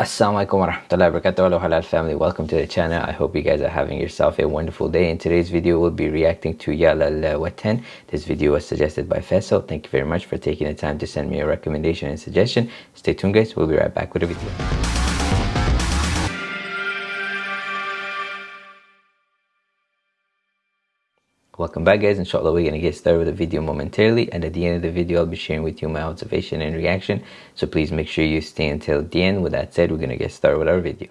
Assalamualaikum warahmatullahi wabarakatuh. Hello halal family. Welcome to the channel. I hope you guys are having yourself a wonderful day. In today's video we'll be reacting to Yalal Watan. This video was suggested by Faisal. Thank you very much for taking the time to send me a recommendation and suggestion. Stay tuned guys. We'll be right back with a video welcome back guys. Inshallah we're gonna get started with the video momentarily. And at the end of the video i'll be sharing with you my observation and reaction. So please make sure you stay until the end. With that said we're gonna get started with our video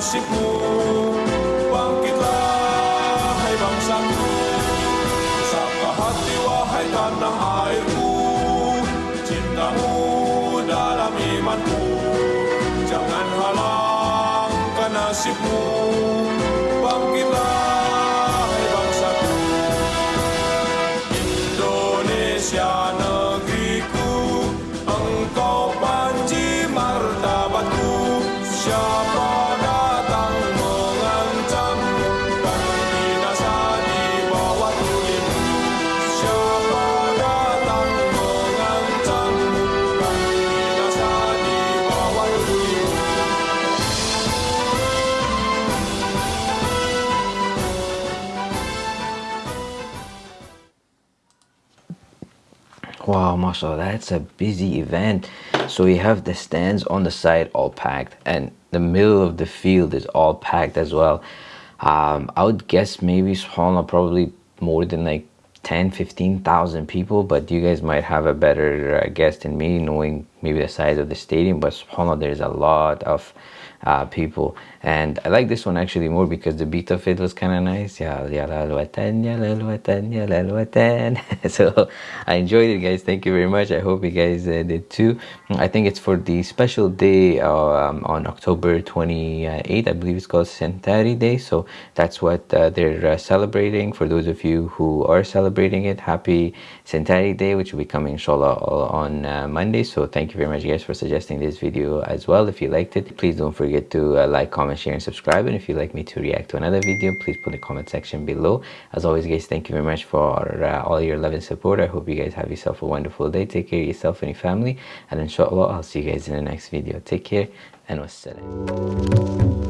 nasibmu Bangkitlah hai bangsaku. Sapa hati wahai tanah airku Cintamu dalam imanku Jangan halangkan nasibmu Indonesia wow mashallah that's a busy event. So we have the stands on the side all packed and the middle of the field is all packed as well. Um, i would guess maybe subhanallah probably more than like 10 15,000 people but you guys might have a better uh, guess than me knowing maybe the size of the stadium but subhanallah there's a lot of uh, people. And I like this one actually more because the beat of it was kind of nice so I enjoyed it guys. Thank you very much. I hope you guys uh, did too. I think it's for the special day um, on October 28th I believe it's called Centenary Day. So that's what uh, they're uh, celebrating. For those of you who are celebrating it happy Centenary Day which will be coming inshallah on uh, Monday. So thank you very much guys for suggesting this video as well. If you liked it please don't forget to uh, like comment share and subscribe. And if you'd like me to react to another video please put in the comment section below. As always guys thank you very much for uh, all your love and support. I hope you guys have yourself a wonderful day. Take care of yourself and your family. And inshallah i'll see you guys in the next video. Take care and wassalam